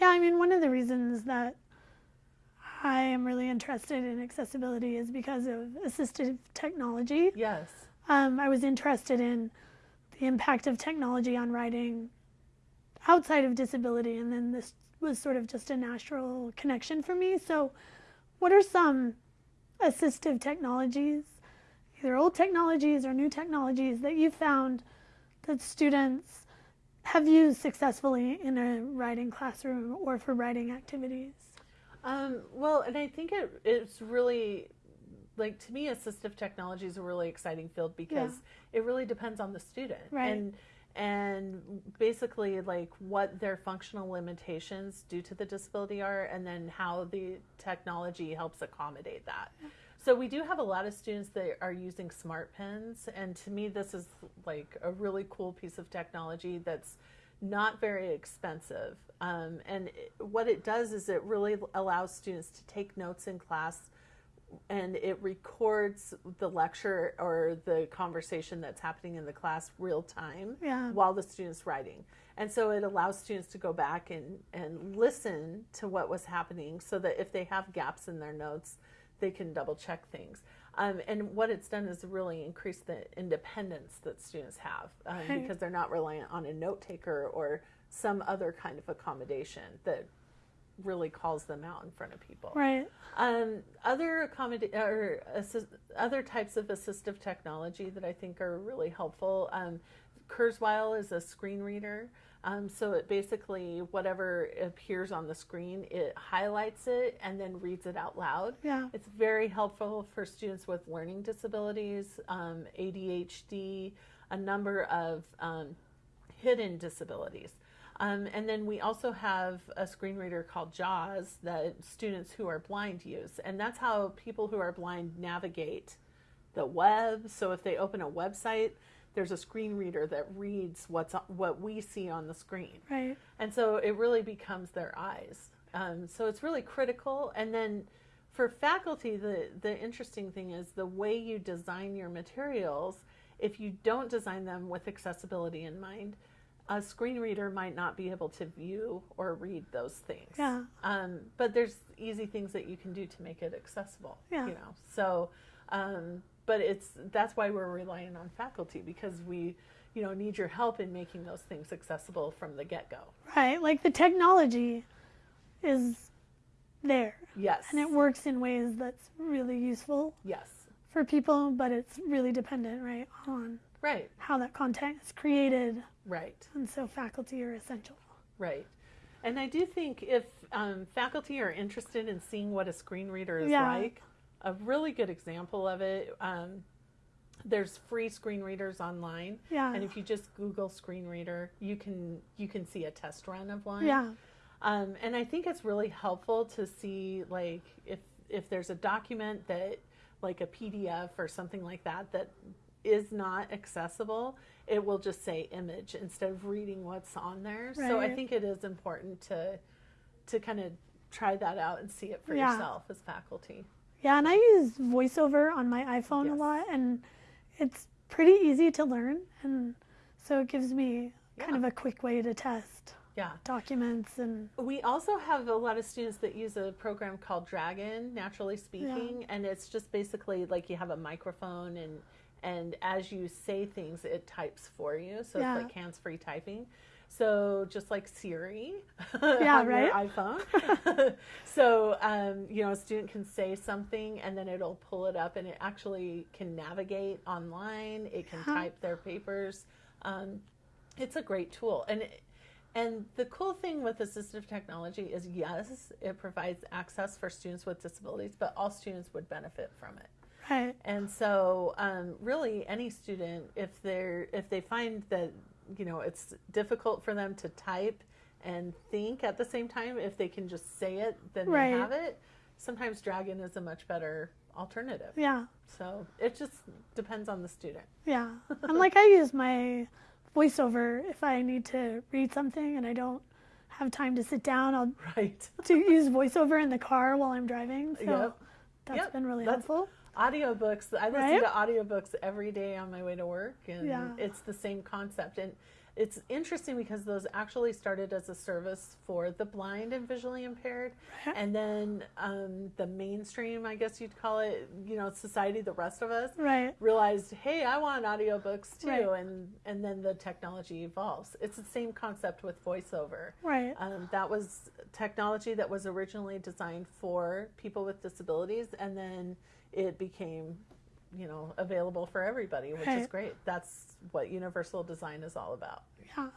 Yeah, I mean, one of the reasons that I am really interested in accessibility is because of assistive technology. Yes. Um, I was interested in the impact of technology on writing outside of disability, and then this was sort of just a natural connection for me. So, what are some assistive technologies, either old technologies or new technologies, that you found that students have used successfully in a writing classroom or for writing activities? Um, well, and I think it, it's really like to me, assistive technology is a really exciting field because yeah. it really depends on the student. Right. And and basically like what their functional limitations due to the disability are and then how the technology helps accommodate that. So we do have a lot of students that are using smart pens and to me this is like a really cool piece of technology that's not very expensive. Um, and it, what it does is it really allows students to take notes in class and it records the lecture or the conversation that's happening in the class real time yeah. while the student's writing. And so it allows students to go back and, and listen to what was happening so that if they have gaps in their notes, they can double check things. Um, and what it's done is really increase the independence that students have um, because they're not reliant on a note taker or some other kind of accommodation that really calls them out in front of people. Right. Um, other accommod- or assist- other types of assistive technology that I think are really helpful. Um, Kurzweil is a screen reader. Um, so it basically whatever appears on the screen, it highlights it and then reads it out loud. Yeah. It's very helpful for students with learning disabilities, um, ADHD, a number of um, hidden disabilities. Um, and then we also have a screen reader called JAWS that students who are blind use. And that's how people who are blind navigate the web. So if they open a website, there's a screen reader that reads what's what we see on the screen. Right. And so it really becomes their eyes. Um, so it's really critical. And then for faculty, the, the interesting thing is the way you design your materials, if you don't design them with accessibility in mind, a screen reader might not be able to view or read those things. Yeah. Um, but there's easy things that you can do to make it accessible. Yeah. You know. So, um, but it's that's why we're relying on faculty because we, you know, need your help in making those things accessible from the get go. Right. Like the technology is there. Yes. And it works in ways that's really useful. Yes. For people, but it's really dependent, right, on Right. How that content is created. Right. And so faculty are essential. Right. And I do think if um, faculty are interested in seeing what a screen reader is yeah. like, a really good example of it, um, there's free screen readers online. Yeah. And if you just Google screen reader, you can you can see a test run of one. Yeah. Um, and I think it's really helpful to see like if if there's a document that like a PDF or something like that that is not accessible, it will just say image instead of reading what's on there. Right. So I think it is important to to kind of try that out and see it for yeah. yourself as faculty. Yeah, and I use VoiceOver on my iPhone yes. a lot, and it's pretty easy to learn, and so it gives me yeah. kind of a quick way to test yeah. documents and we also have a lot of students that use a program called dragon naturally speaking Yeah. and it's just basically like you have a microphone and and as you say things it types for you so Yeah. it's like hands-free typing so just like siri Yeah, on right? your iphone so um, you know a student can say something and then it'll pull it up and it actually can navigate online it can Yeah. type their papers um, it's a great tool and it, and the cool thing with assistive technology is yes, it provides access for students with disabilities, but all students would benefit from it. Right. And so, um, really, any student, if they're if they find that you know it's difficult for them to type and think at the same time, if they can just say it, then Right. they have it. Sometimes Dragon is a much better alternative. Yeah, So it just depends on the student. yeah. and like I use my VoiceOver if I need to read something and I don't have time to sit down. I'll Right. to use VoiceOver in the car while I'm driving. So Yep. that's Yep, been really that's- helpful. Audiobooks i listen Right? to audiobooks every day on my way to work and Yeah. it's the same concept and it's interesting because those actually started as a service for the blind and visually impaired, and then um, the mainstream, I guess you'd call it, you know, society, the rest of us, Right. realized, hey, I want audiobooks too, Right. and and then the technology evolves. It's the same concept with voiceover. Right. Um, that was technology that was originally designed for people with disabilities, and then it became, you know, available for everybody, which is great. That's what universal design is all about. Yeah.